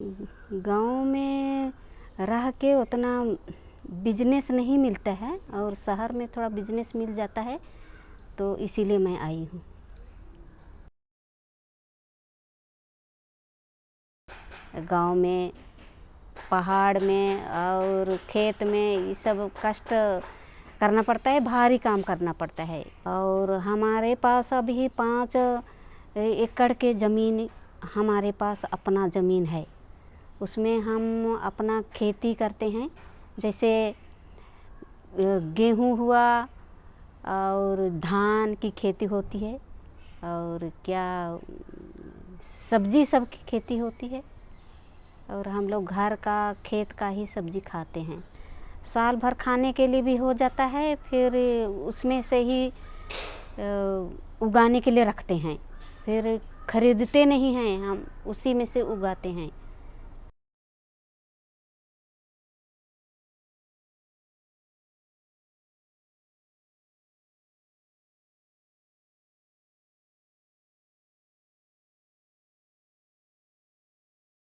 गाँव में रह के उतना बिज़नेस नहीं मिलता है और शहर में थोड़ा बिज़नेस मिल जाता है तो इसीलिए मैं आई हूँ। गाँव में, पहाड़ में और खेत में ये सब कष्ट करना पड़ता है, भारी काम करना पड़ता है। और हमारे पास अभी पाँच एकड़ के ज़मीन, हमारे पास अपना ज़मीन है। उसमें हम अपना खेती करते हैं। जैसे गेहूँ हुआ और धान की खेती होती है और क्या सब्ज़ी सब की खेती होती है और हम लोग घर का, खेत का ही सब्ज़ी खाते हैं। साल भर खाने के लिए भी हो जाता है, फिर उसमें से ही उगाने के लिए रखते हैं। फिर खरीदते नहीं हैं, हम उसी में से उगाते हैं।